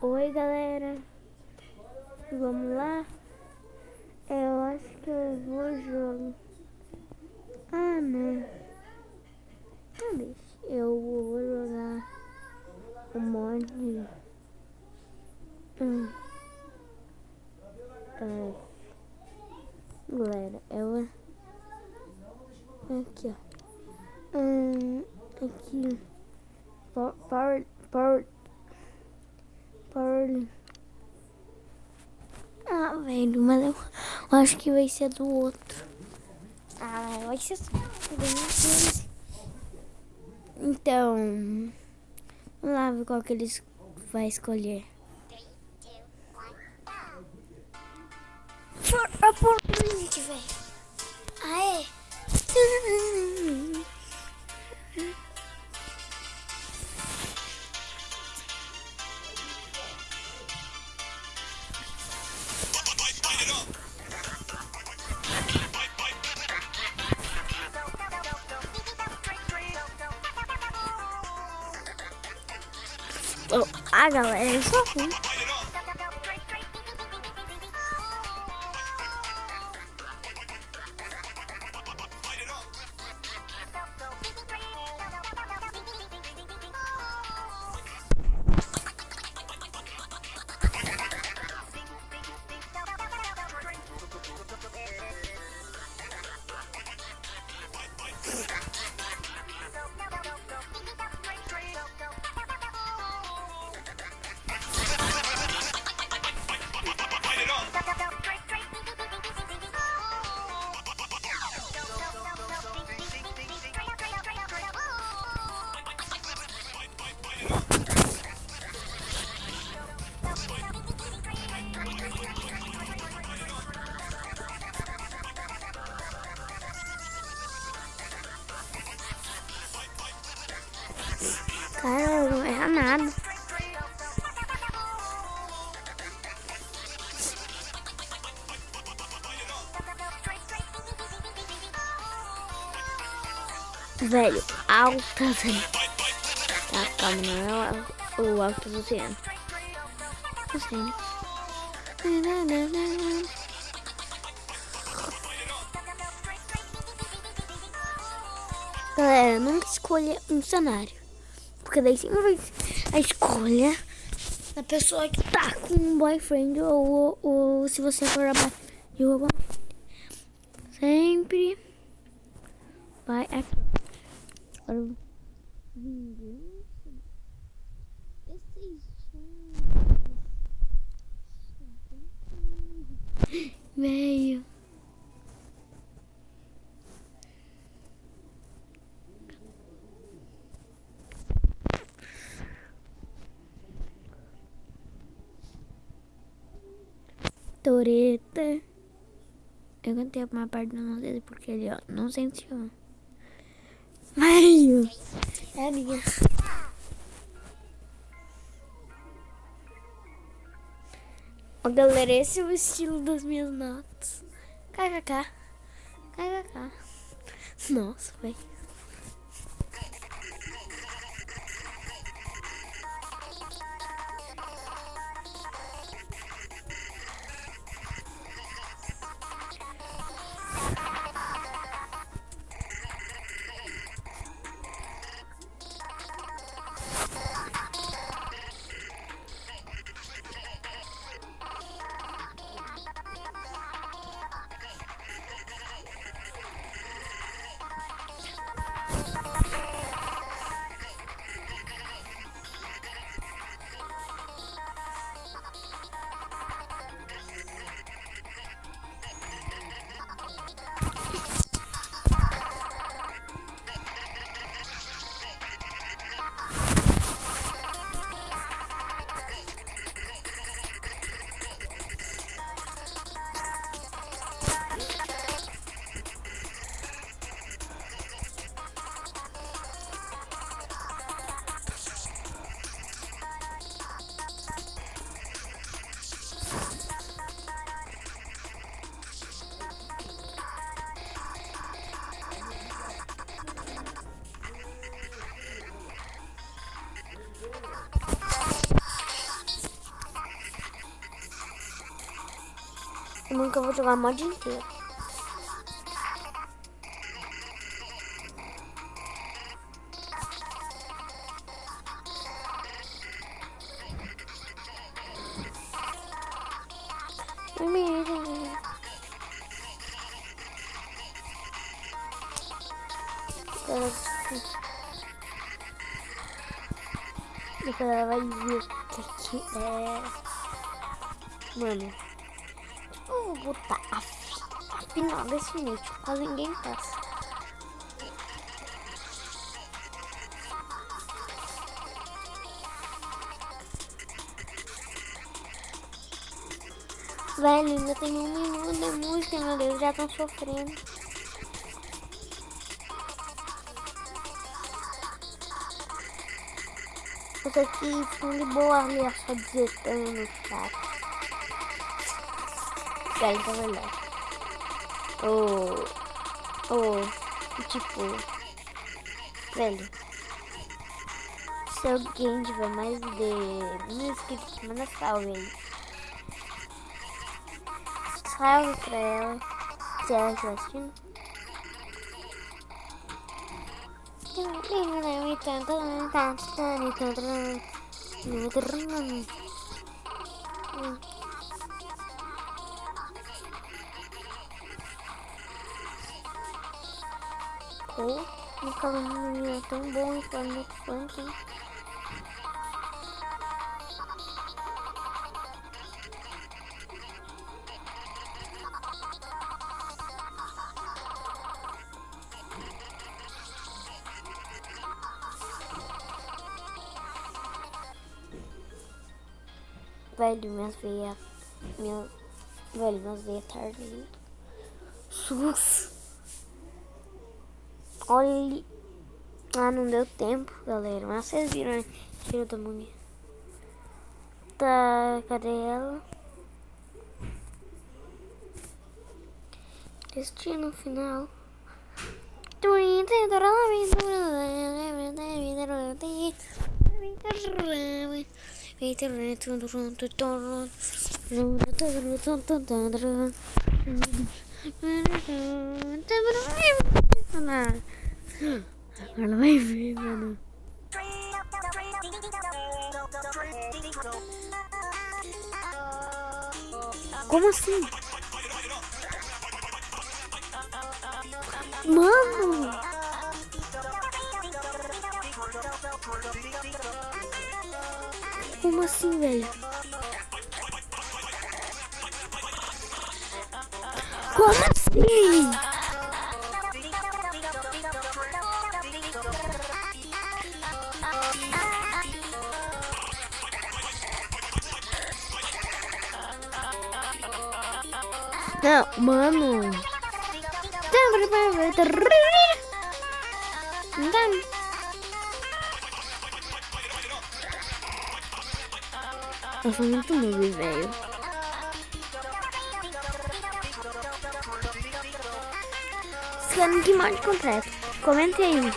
Oi, galera. Vamos lá? Eu acho que eu vou jogar. Ah, não. Ah, deixa. Eu vou jogar um monte. Hum. Tá. Galera, eu. Aqui, ó. Hum, aqui. Power. Power. Power. Ah, velho, mas eu, eu acho que vai ser do outro. Ah, vai ser. Então, vamos lá ver qual que eles vai escolher. Por link, velho. Ah, é? Oh, ah, galera, eu sou nada. Velho, alta, velho. Tá, calma, não é o, alto do oceano. Oceano. Galera, nunca escolha um cenário. Porque daí sempre vai a escolha da pessoa que tá com um boyfriend ou, ou se você for de alguma Sempre vai aqui. Agora Veio. Toreta. Eu cantei uma parte do nome dele porque ele, ó, não sentiu. Mario. É minha. Ó, galera, esse é o estilo das minhas notas. KKK. KKK. Nossa, velho. Eu nunca vou jogar mod inteiro. Depois ela vai ver o que, que é. Mano, eu vou botar a, a final desse nicho, quase ninguém passa. Velho, ainda tem um minuto de música, meu Deus, já estão sofrendo. Essa aqui ficam de boa ali, só digitando no chat. Velho, tá melhor. Oh, oh, tipo, velho. Se alguém tiver mais de mil inscritos, manda salve aí salve pra ela. Se ela estiver assistindo. Oh, um caminho tão bom e falando funk. Velho, minhas veias. Minha, velho, minhas veias tá ardendo. Olha. Ah, não deu tempo, galera. Mas vocês viram, né? Tiro da múmia. Tá, cadê ela? Destino final. Agora vai ver, mano. Como assim? Mano! Como assim, velho? Não, mano. Eu sou muito noob, velho. Querem que mod completo, comente aí.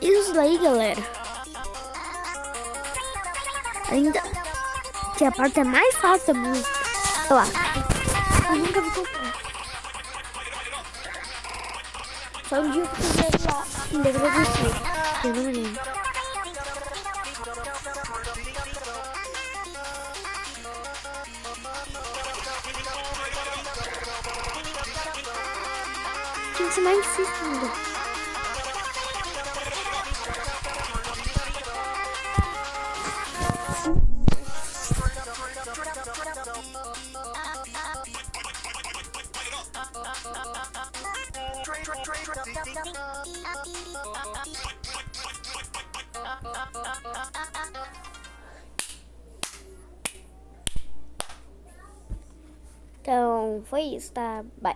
Isso daí, galera. Ainda que a parte é mais fácil da música. Olha lá. Eu nunca vi comprar. Só um dia que eu fiz lá. Ainda agradeci. Eu não. Tinha que ser mais difícil ainda. Então, foi isso, tá? Bye.